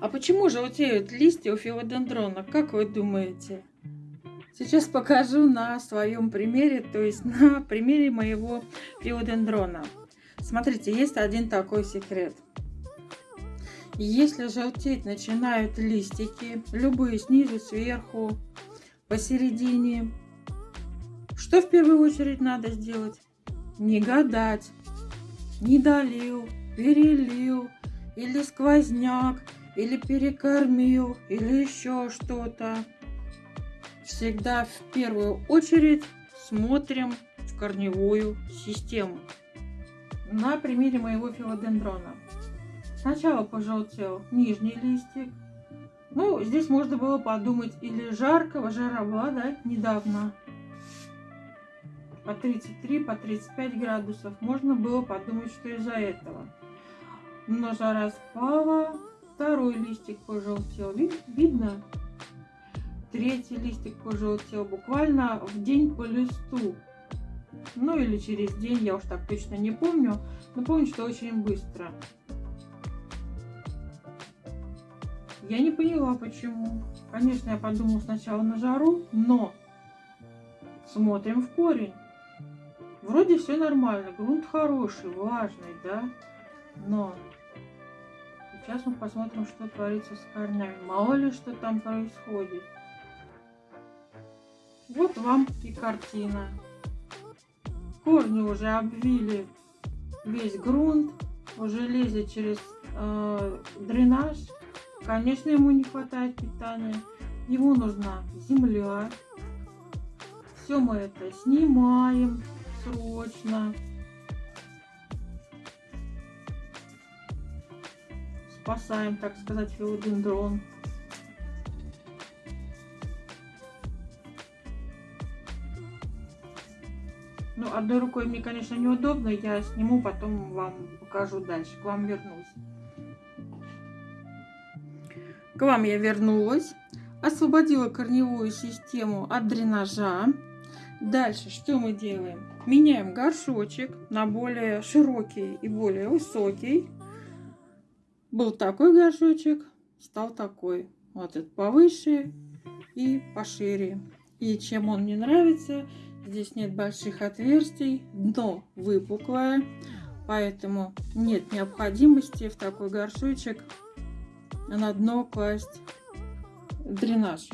А почему желтеют листья у филодендрона? Как вы думаете? Сейчас покажу на своем примере, то есть на примере моего филодендрона. Смотрите, есть один такой секрет. Если желтеть начинают листики, любые снизу, сверху, посередине, что в первую очередь надо сделать? Не гадать, не долил, перелил, или сквозняк, или перекормил, или еще что-то. Всегда в первую очередь смотрим в корневую систему. На примере моего филодендрона. Сначала пожелтел нижний листик. Ну, здесь можно было подумать, или жаркого, жара была, да, недавно. По 33, по 35 градусов. Можно было подумать, что из-за этого. Но жара спала, второй листик пожелтел. Видно? Третий листик пожелтел буквально в день по листу. Ну или через день, я уж так точно не помню. Но помню, что очень быстро. Я не поняла, почему. Конечно, я подумала сначала на жару, но смотрим в корень. Вроде все нормально, грунт хороший, влажный, да? Но сейчас мы посмотрим, что творится с корнями. Мало ли, что там происходит. Вот вам и картина. Корни уже обвили весь грунт, уже лезет через э, дренаж. Конечно, ему не хватает питания. Ему нужна земля. Все мы это снимаем срочно. Спасаем, так сказать, филодендрон. Ну, одной рукой мне, конечно, неудобно. Я сниму, потом вам покажу дальше. К вам вернусь. К вам я вернулась. Освободила корневую систему от дренажа. Дальше что мы делаем? Меняем горшочек на более широкий и более высокий. Был такой горшочек, стал такой. Вот этот повыше и пошире. И чем он мне нравится, здесь нет больших отверстий, дно выпуклое, поэтому нет необходимости в такой горшочек на дно класть дренаж.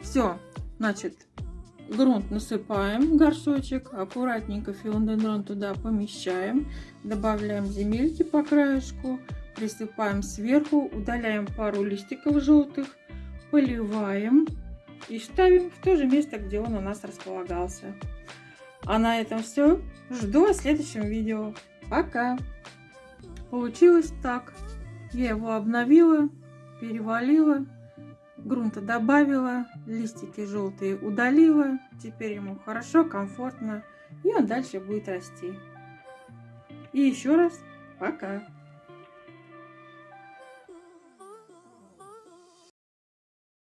Все, значит, грунт насыпаем в горшочек, аккуратненько филодендрон туда помещаем, добавляем земельки по краешку, присыпаем сверху, удаляем пару листиков желтых, поливаем и ставим в то же место, где он у нас располагался. А на этом все. Жду в следующем видео. Пока! Получилось так. Я его обновила, перевалила грунта добавила, листики желтые удалила. Теперь ему хорошо, комфортно. И он дальше будет расти. И еще раз пока.